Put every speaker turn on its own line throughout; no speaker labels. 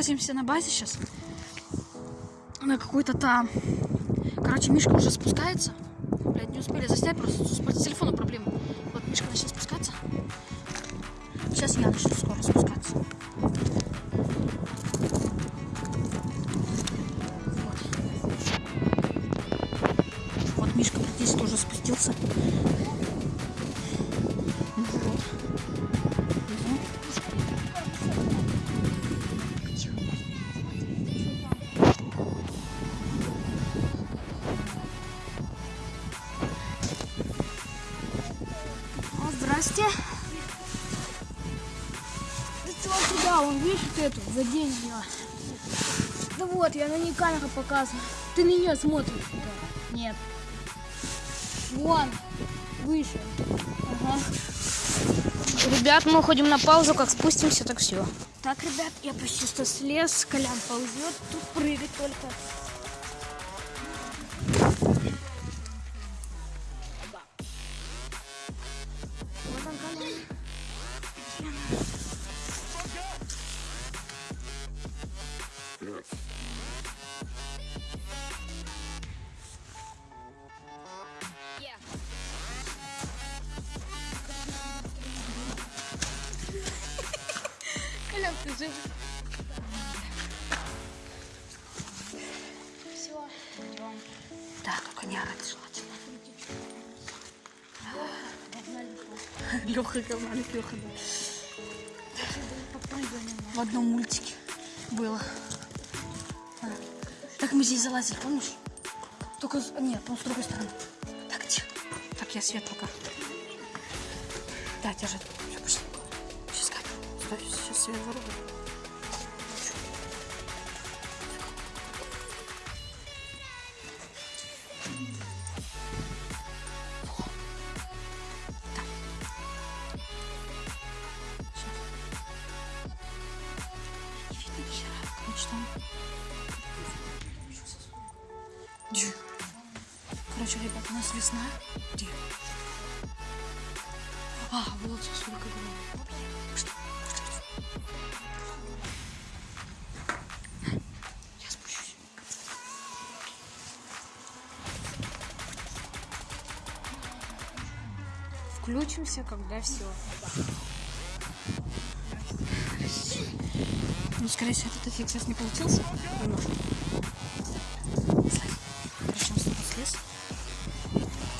находимся на базе сейчас. На какой-то там. Короче, Мишка уже спускается. Блядь, не успели заснять, просто с по телефону проблема. Вот Мишка начал спускаться. Сейчас я начну скоро спускаться. Вот. Вот Мишка практически тоже спустился.
Эту, задень ее. Да вот, я на ней камеру показываю. Ты на нее смотришь. Да. Нет. Вон, выше. Ага.
Ребят, мы уходим на паузу, как спустимся, так все.
Так, ребят, я почти что слез, Колян ползет, тут прыгать только. Жив? Все, идем.
Так, только не орать желательно. Леха говналик, Леха, да. В одном мультике было. А. Так мы здесь залазили, помнишь? Только, с- нет, по с другой стороны. Так, тихо. Так, я свет пока. Да, держи. Пошли. Сейчас там... Дю. Короче, ребят, у нас весна. Где? А, вот сколько было. Что?
Включимся, когда все.
Ну, скорее всего, этот эффект сейчас не получился. Он с тобой.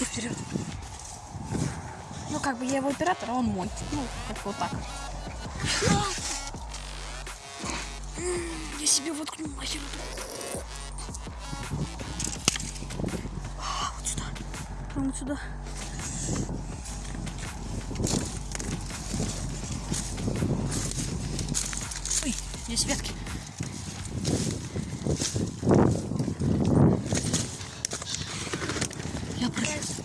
Ты вперед. Ну, как бы я его оператор, а он мой. Ну, как вот так. Я себе воткну нахер. А, Вот сюда. Прям вот сюда. Здесь ветки. Я пролез.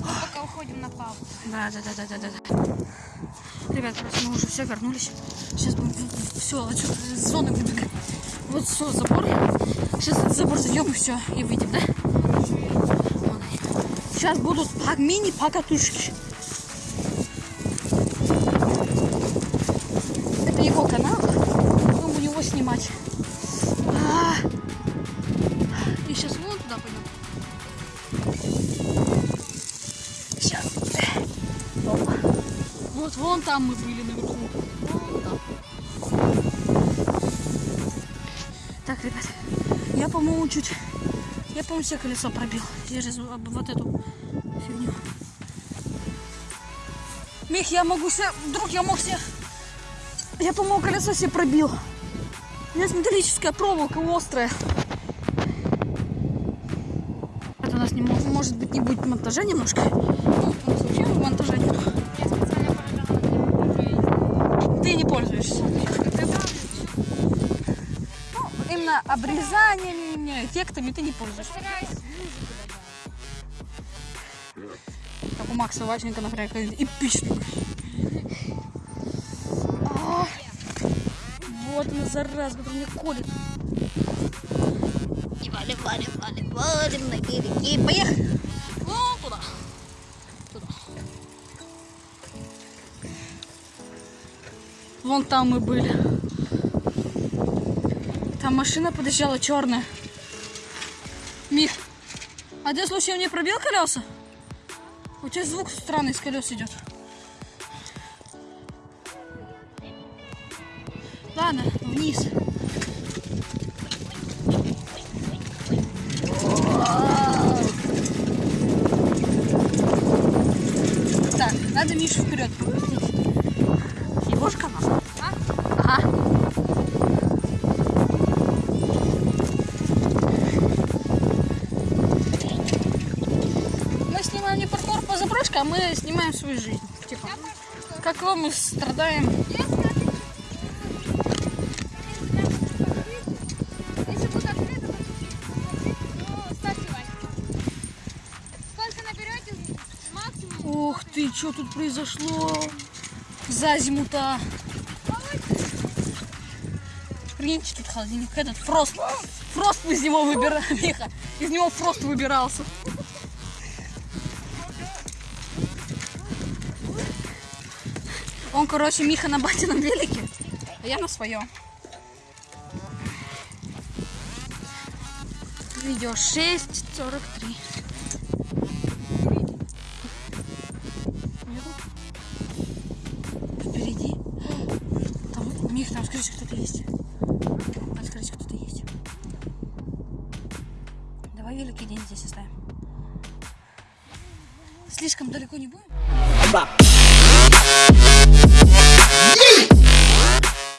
Пока уходим на паузу.
Да, да, да, да, да, да. Ребят, короче, мы уже все вернулись. Сейчас будем все отсюда из зоны выбегать. Вот все, забор. Сейчас этот забор зайдем и все, и выйдем, да? Сейчас будут по мини-покатушки. Это его канал. Там мы были наверху. Так, ребят, я, по-моему, чуть... Я, по-моему, все колесо пробил. Через вот эту фигню. Мих, я могу себе... Вдруг я мог себе... Я, по-моему, колесо себе пробил. Здесь металлическая проволока острая. Это у нас не мо- может быть не будет монтажа немножко. Обрезаниями, эффектами ты не пользуешься. Как у Макса Ващенко, например, какой-нибудь эпичный. А, Вот она, зараза, которая меня колет. И валим, валим, валим, валим на берег. И поехали. Вон туда. Туда. Вон там мы были. Машина подъезжала черная. Мих, а ты случайно не пробил колеса? У тебя звук странный с колес идет. Ладно, вниз. А мы снимаем свою жизнь. Типа, как мы страдаем. Ух ты, что тут произошло за зиму-то? Прикиньте, тут холодильник. Этот фрост. Фрост из него выбирал, Миха. Из него фрост выбирался. Он, короче, Миха на батином велике, а я на своем. Видео 6.43. Впереди. Там, Мих, там, скорее кто-то есть. Там, скорее кто-то есть. Давай великий день здесь оставим. Слишком далеко не будем?
bop.